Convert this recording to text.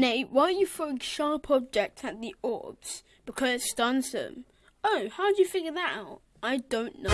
Nate, why are you throwing sharp objects at the orbs? Because it stuns them. Oh, how do you figure that out? I don't know.